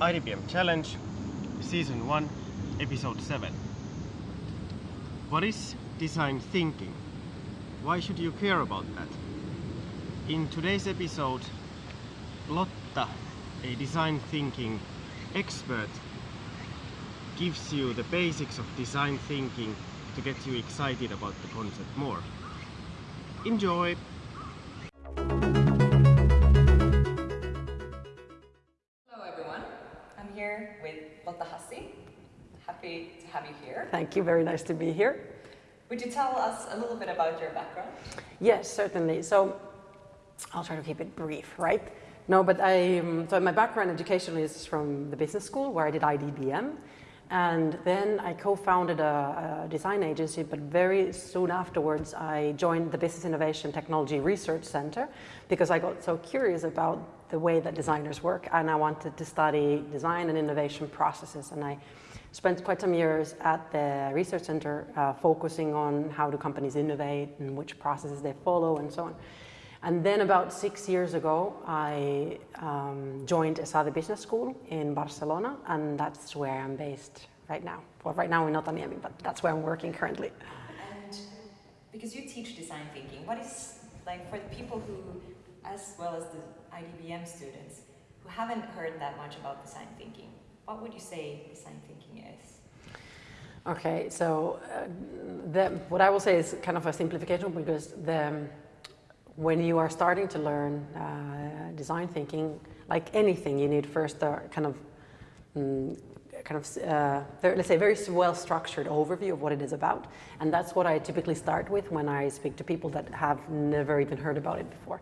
IDBM Challenge, Season 1, Episode 7. What is design thinking? Why should you care about that? In today's episode, Lotta, a design thinking expert, gives you the basics of design thinking to get you excited about the concept more. Enjoy! With Lotta Hassi. Happy to have you here. Thank you, very nice to be here. Would you tell us a little bit about your background? Yes, certainly. So I'll try to keep it brief, right? No, but I, um, so my background educationally is from the business school where I did IDBM. And then I co-founded a, a, design agency, but very soon afterwards I joined the Business Innovation Technology Research Center because I got so curious about the way that designers work and I wanted to study design and innovation processes. And I spent quite some years at the research center uh, focusing on how do companies innovate and which processes they follow and so on. And then about six years ago, I um, joined ESADE Business School in Barcelona, and that's where I'm based right now. Well, right now we're not Otaniemi, but that's where I'm working currently. And because you teach design thinking, what is, like for the people who, as well as the IDBM students, who haven't heard that much about design thinking, what would you say design thinking is? Okay, so uh, the, what I will say is kind of a simplification because the, when you are starting to learn uh, design thinking, like anything, you need first a kind of, um, kind of, uh, let's say, very well-structured overview of what it is about. And that's what I typically start with when I speak to people that have never even heard about it before.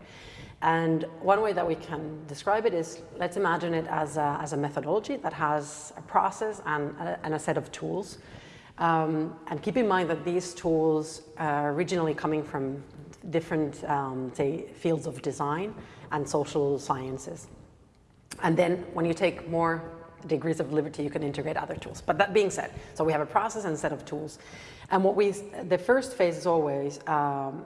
And one way that we can describe it is, let's imagine it as a, as a methodology that has a process and a, and a set of tools. Um, and keep in mind that these tools are originally coming from different, um, say, fields of design and social sciences. And then when you take more degrees of liberty, you can integrate other tools. But that being said, so we have a process and a set of tools. And what we, the first phase is always um,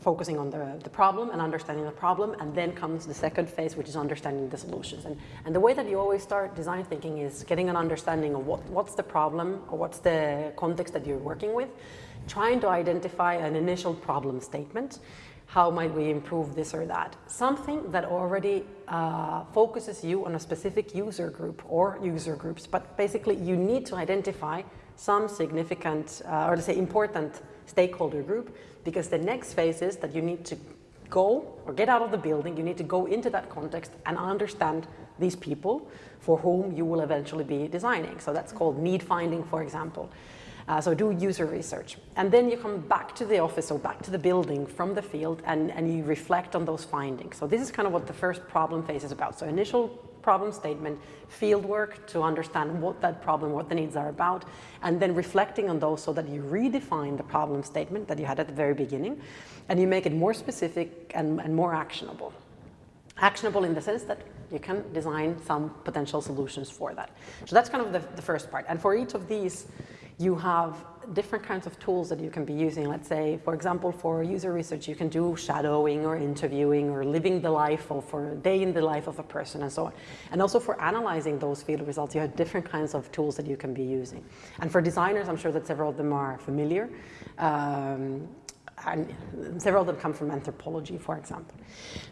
focusing on the, the problem and understanding the problem, and then comes the second phase, which is understanding the solutions. And, and the way that you always start design thinking is getting an understanding of what, what's the problem or what's the context that you're working with, trying to identify an initial problem statement. How might we improve this or that? Something that already uh, focuses you on a specific user group or user groups, but basically you need to identify some significant, uh, or let's say important stakeholder group, because the next phase is that you need to go or get out of the building, you need to go into that context and understand these people for whom you will eventually be designing. So that's called need finding, for example. Uh, so do user research. And then you come back to the office or back to the building from the field and, and you reflect on those findings. So this is kind of what the first problem phase is about. So initial problem statement, field work to understand what that problem, what the needs are about, and then reflecting on those so that you redefine the problem statement that you had at the very beginning, and you make it more specific and, and more actionable. Actionable in the sense that you can design some potential solutions for that. So that's kind of the, the first part. And for each of these, you have different kinds of tools that you can be using. Let's say, for example, for user research, you can do shadowing or interviewing or living the life or a day in the life of a person and so on. And also for analyzing those field results, you have different kinds of tools that you can be using. And for designers, I'm sure that several of them are familiar. Um, and several of them come from anthropology, for example.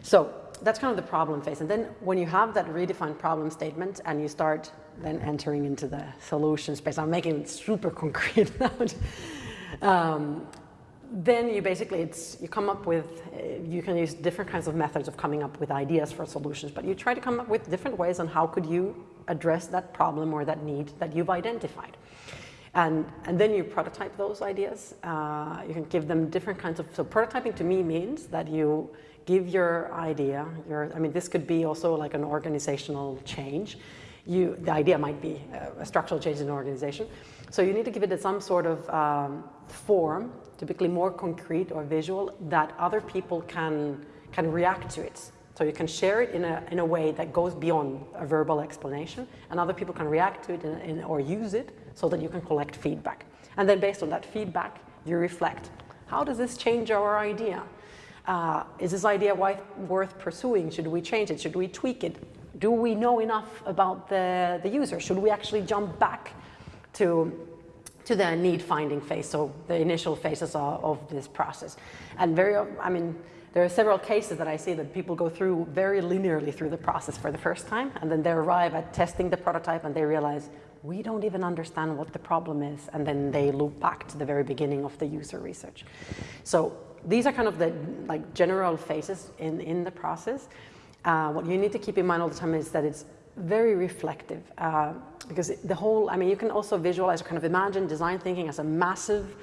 So that's kind of the problem phase. And then when you have that redefined problem statement and you start then entering into the solution space, I'm making it super concrete now. um, then you basically, it's, you come up with, uh, you can use different kinds of methods of coming up with ideas for solutions, but you try to come up with different ways on how could you address that problem or that need that you've identified. And, and then you prototype those ideas. Uh, you can give them different kinds of, so prototyping to me means that you give your idea, your, I mean, this could be also like an organizational change. You, the idea might be a structural change in an organization. So you need to give it some sort of um, form, typically more concrete or visual, that other people can, can react to it. So you can share it in a, in a way that goes beyond a verbal explanation, and other people can react to it in, in, or use it so that you can collect feedback. And then based on that feedback, you reflect. How does this change our idea? Uh, is this idea worth pursuing? Should we change it? Should we tweak it? Do we know enough about the, the user? Should we actually jump back to to the need finding phase, so the initial phases of, of, this process. And very, I mean, there are several cases that I see that people go through very linearly through the process for the first time, and then they arrive at testing the prototype and they realize, we don't even understand what the problem is, and then they loop back to the very beginning of the user research. So these are kind of the like general phases in, in the process. Uh, what you need to keep in mind all the time is that it's very reflective uh, because the whole, I mean, you can also visualize or kind of imagine design thinking as a massive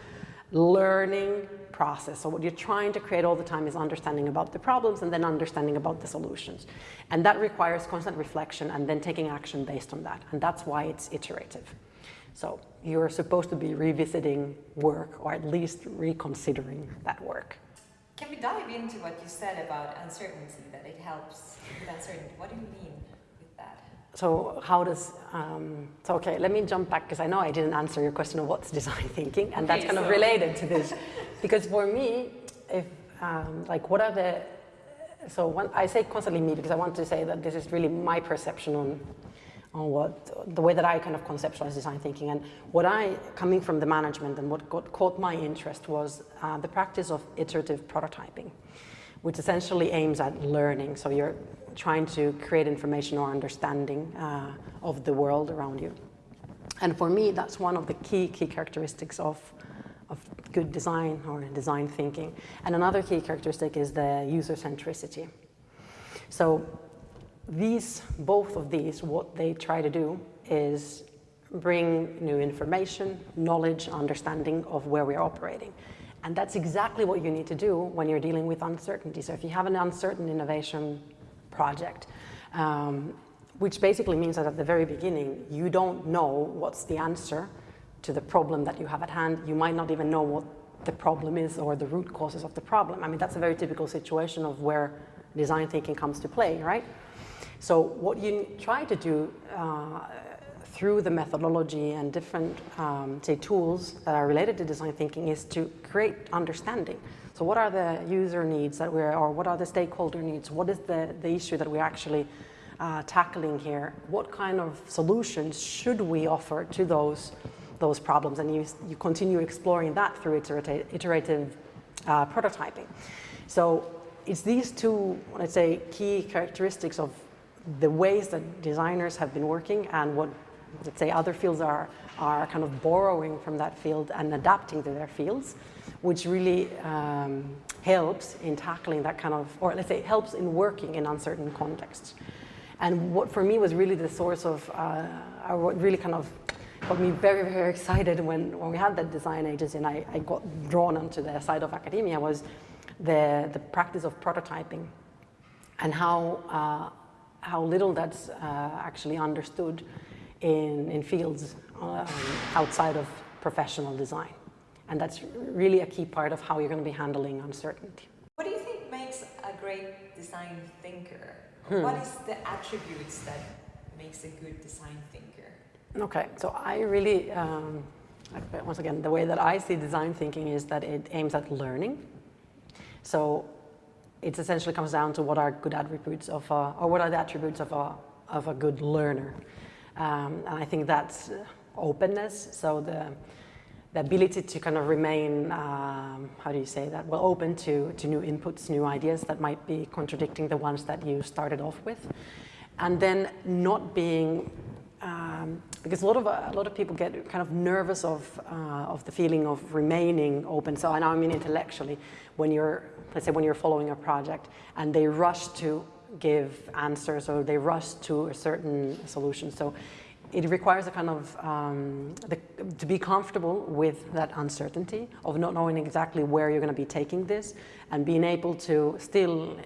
learning process. So what you're trying to create all the time is understanding about the problems and then understanding about the solutions. And that requires constant reflection and then taking action based on that. And that's why it's iterative. So you're supposed to be revisiting work or at least reconsidering that work. Can we dive into what you said about uncertainty, that it helps with uncertainty? What do you mean? With that? So how does, um, so okay, let me jump back because I know I didn't answer your question of what's design thinking and that's kind so. of related to this. because for me, if, um, like what are the, so when I say constantly me because I want to say that this is really my perception on, on what, the way that I kind of conceptualize design thinking and what I, coming from the management and what got, caught my interest was uh, the practice of iterative prototyping which essentially aims at learning. So you're trying to create information or understanding uh, of the world around you. And for me, that's one of the key, key characteristics of, of good design or design thinking. And another key characteristic is the user centricity. So these, both of these, what they try to do is bring new information, knowledge, understanding of where we're operating. And that's exactly what you need to do when you're dealing with uncertainty. So if you have an uncertain innovation project, um, which basically means that at the very beginning, you don't know what's the answer to the problem that you have at hand. You might not even know what the problem is or the root causes of the problem. I mean, that's a very typical situation of where design thinking comes to play, right? So what you try to do uh, through the methodology and different, um, say, tools that are related to design thinking is to create understanding. So what are the user needs that we're, or what are the stakeholder needs? What is the, the issue that we're actually uh, tackling here? What kind of solutions should we offer to those, those problems? And you, you continue exploring that through iterative, iterative uh, prototyping. So it's these two, let's say, key characteristics of the ways that designers have been working and what let's say other fields are, are kind of borrowing from that field and adapting to their fields, which really um, helps in tackling that kind of, or let's say helps in working in uncertain contexts. And what for me was really the source of, uh, what really kind of got me very, very excited when, when we had that design agency and I, I got drawn onto the side of academia was the, the practice of prototyping and how, uh, how little that's uh, actually understood in, in fields um, outside of professional design. And that's really a key part of how you're going to be handling uncertainty. What do you think makes a great design thinker? Hmm. What is the attributes that makes a good design thinker? Okay, so I really, um, once again, the way that I see design thinking is that it aims at learning. So it essentially comes down to what are good attributes of, a, or what are the attributes of a, of a good learner. Um, and I think that's openness. So the, the ability to kind of remain, um, how do you say that? Well, open to, to new inputs, new ideas that might be contradicting the ones that you started off with. And then not being, um, because a lot of a lot of people get kind of nervous of uh, of the feeling of remaining open. So I know I mean intellectually, when you're let's say when you're following a project and they rush to give answers or they rush to a certain solution. So it requires a kind of, um, the, to be comfortable with that uncertainty of not knowing exactly where you're going to be taking this and being able to still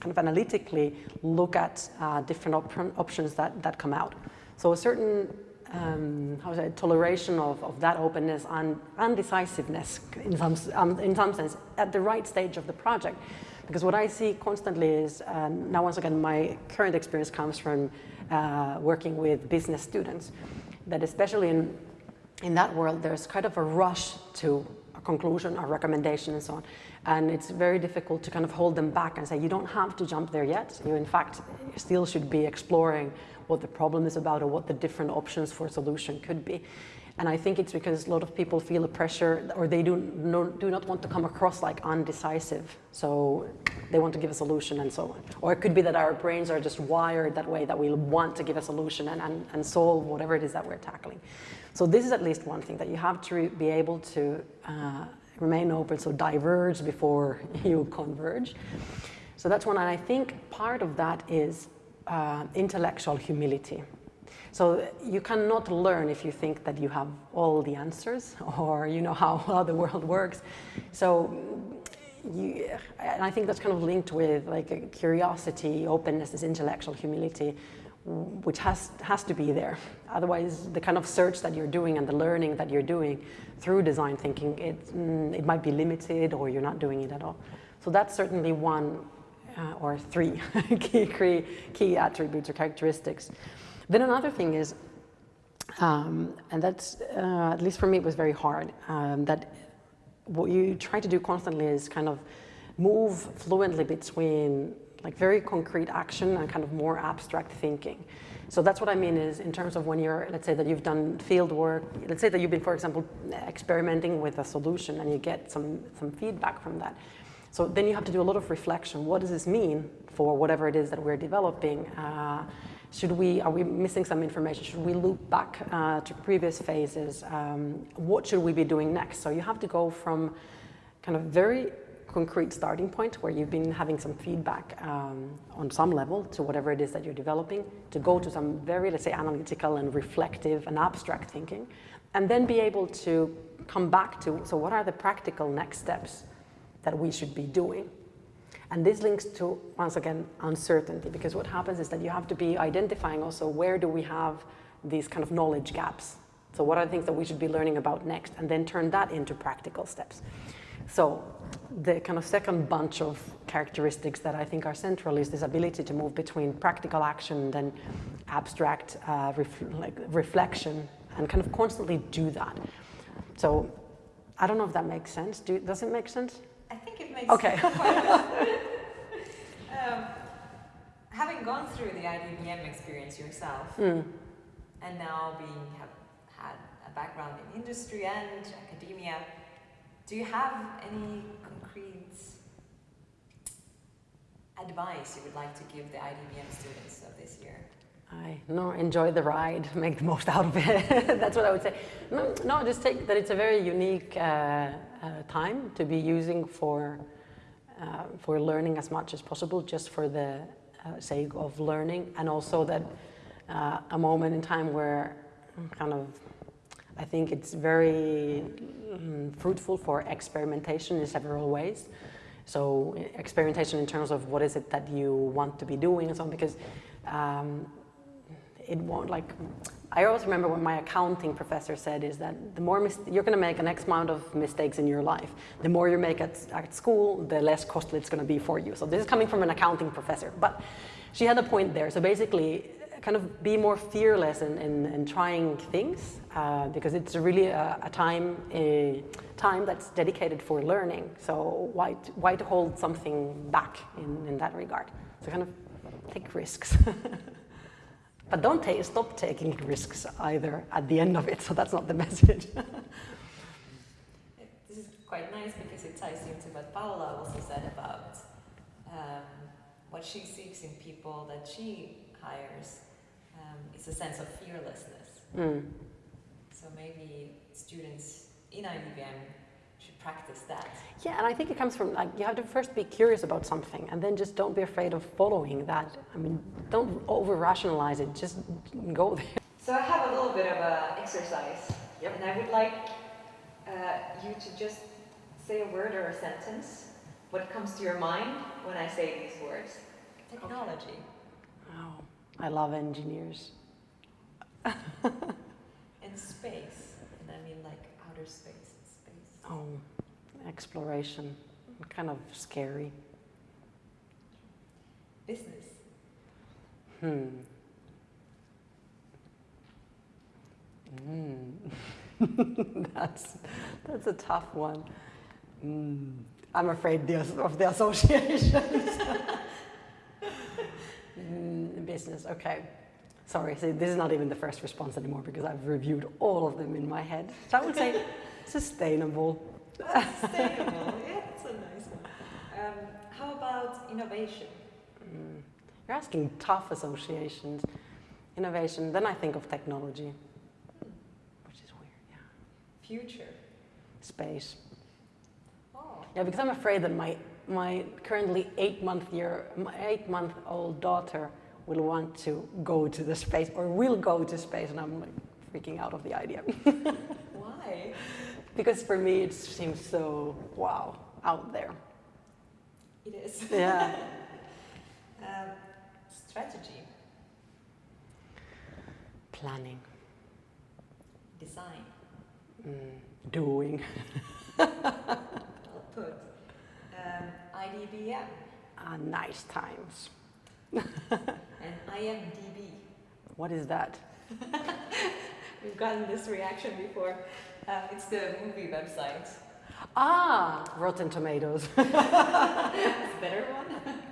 kind of analytically look at uh, different op options that, that come out. So a certain um, how say, toleration of, of that openness and and decisiveness in some, um, in some sense at the right stage of the project because what I see constantly is, um, now once again, my current experience comes from uh, working with business students, that especially in, in that world, there's kind of a rush to a conclusion, a recommendation and so on. And it's very difficult to kind of hold them back and say, you don't have to jump there yet. You, in fact, still should be exploring what the problem is about or what the different options for a solution could be. And I think it's because a lot of people feel a pressure or they do, no, do not want to come across like undecisive. So they want to give a solution and so on. Or it could be that our brains are just wired that way, that we want to give a solution and, and, and solve whatever it is that we're tackling. So this is at least one thing that you have to be able to uh, remain open, so diverge before you converge. So that's one, and I think part of that is uh, intellectual humility. So you cannot learn if you think that you have all the answers or you know how, how the world works. So you, and I think that's kind of linked with like curiosity, openness, this intellectual humility, which has, has to be there. Otherwise, the kind of search that you're doing and the learning that you're doing through design thinking, it, mm, it might be limited or you're not doing it at all. So that's certainly one uh, or three key, key attributes or characteristics. Then another thing is, um, and that's, uh, at least for me, it was very hard, um, that what you try to do constantly is kind of move fluently between like very concrete action and kind of more abstract thinking. So that's what I mean is in terms of when you're, let's say that you've done field work, let's say that you've been, for example, experimenting with a solution and you get some, some feedback from that. So then you have to do a lot of reflection. What does this mean for whatever it is that we're developing? Uh, should we, are we missing some information? Should we loop back uh, to previous phases? Um, what should we be doing next? So you have to go from kind of very concrete starting point where you've been having some feedback um, on some level to whatever it is that you're developing to go to some very, let's say, analytical and reflective and abstract thinking, and then be able to come back to, so what are the practical next steps that we should be doing? And this links to, once again, uncertainty, because what happens is that you have to be identifying also where do we have these kind of knowledge gaps. So what are the things that we should be learning about next, and then turn that into practical steps. So the kind of second bunch of characteristics that I think are central is this ability to move between practical action and abstract uh, ref like reflection and kind of constantly do that. So I don't know if that makes sense. Do, does it make sense? I think it makes sense. okay. um, having gone through the IDBM experience yourself, mm. and now being have had a background in industry and academia, do you have any concrete advice you would like to give the IDBM students of this year? I no enjoy the ride, make the most out of it. That's what I would say. No, no, just take that it's a very unique uh, uh, time to be using for uh, for learning as much as possible, just for the uh, sake of learning, and also that uh, a moment in time where kind of I think it's very um, fruitful for experimentation in several ways. So experimentation in terms of what is it that you want to be doing and so on, because um, it won't like, I always remember what my accounting professor said is that the more you're going to make an X amount of mistakes in your life. The more you make at, at school, the less costly it's going to be for you. So this is coming from an accounting professor, but she had a point there. So basically, kind of be more fearless in, in, in trying things uh, because it's really a, a, time a time that's dedicated for learning. So why why to hold something back in, in that regard? So kind of take risks. But don't stop taking risks either at the end of it, so that's not the message. this is quite nice because it ties into what Paula also said about um, what she seeks in people that she hires. Um, it's a sense of fearlessness. Mm. So maybe students in IDBM should practice that. Yeah, and I think it comes from like you have to first be curious about something, and then just don't be afraid of following that. I mean, don't over rationalize it. Just go there. So I have a little bit of a exercise, yep. and I would like uh, you to just say a word or a sentence. What comes to your mind when I say these words? Technology. Oh, I love engineers. and space, and I mean like outer space. Space. Oh, exploration, kind of scary. Business. Hmm. Mm. that's that's a tough one. Mm. I'm afraid the, of the associations. Business, okay. Sorry, see, this is not even the first response anymore because I've reviewed all of them in my head. So I would say sustainable. Sustainable, yeah, that's a nice one. Um, how about innovation? Mm, You're asking tough associations. Innovation, then I think of technology, which is weird, yeah. Future. Space. Oh, Yeah, because I'm afraid that my my currently eight month year my eight month old daughter will want to go to the space or will go to space, and I'm like freaking out of the idea why? because for me it seems so wow out there. It is. Yeah. um, strategy, Planning, design, mm, doing, well put. Um, IDBM ah, nice times. And IMDb. What is that? We've gotten this reaction before. Um, it's the movie website. Ah, Rotten Tomatoes. Better one.